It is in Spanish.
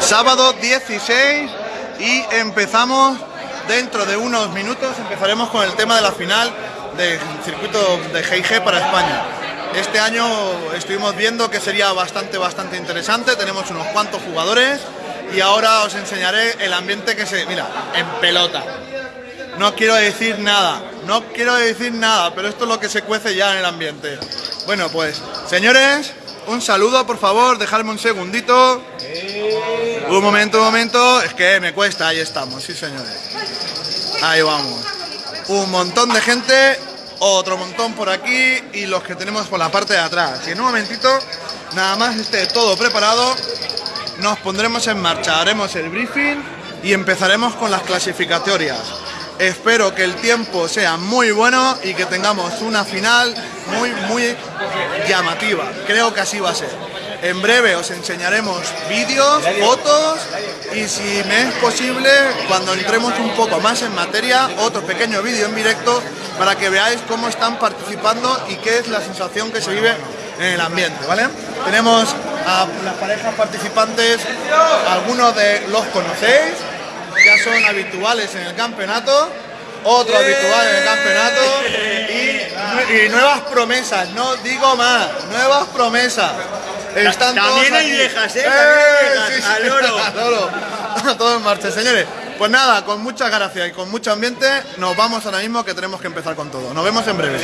Sábado 16 y empezamos dentro de unos minutos, empezaremos con el tema de la final del circuito de GIG para España. Este año estuvimos viendo que sería bastante, bastante interesante, tenemos unos cuantos jugadores y ahora os enseñaré el ambiente que se... Mira, en pelota. No quiero decir nada, no quiero decir nada, pero esto es lo que se cuece ya en el ambiente. Bueno, pues, señores, un saludo, por favor, dejadme un segundito. Un momento, un momento, es que me cuesta, ahí estamos, sí señores. Ahí vamos. Un montón de gente, otro montón por aquí y los que tenemos por la parte de atrás. Y en un momentito, nada más esté todo preparado, nos pondremos en marcha, haremos el briefing y empezaremos con las clasificatorias. Espero que el tiempo sea muy bueno y que tengamos una final muy, muy llamativa. Creo que así va a ser. En breve os enseñaremos vídeos, fotos y si me es posible, cuando entremos un poco más en materia, otro pequeño vídeo en directo para que veáis cómo están participando y qué es la sensación que se vive en el ambiente, ¿vale? Tenemos a las parejas participantes, algunos de los conocéis, ya son habituales en el campeonato, otro habitual en el campeonato y, y nuevas promesas, no digo más, nuevas promesas. Están También todos hay aquí. viejas, ¿eh? ¡Eh! También hay viejas, al oro. oro. Todo en marcha, señores. Pues nada, con muchas gracias y con mucho ambiente, nos vamos ahora mismo que tenemos que empezar con todo. Nos vemos en breve.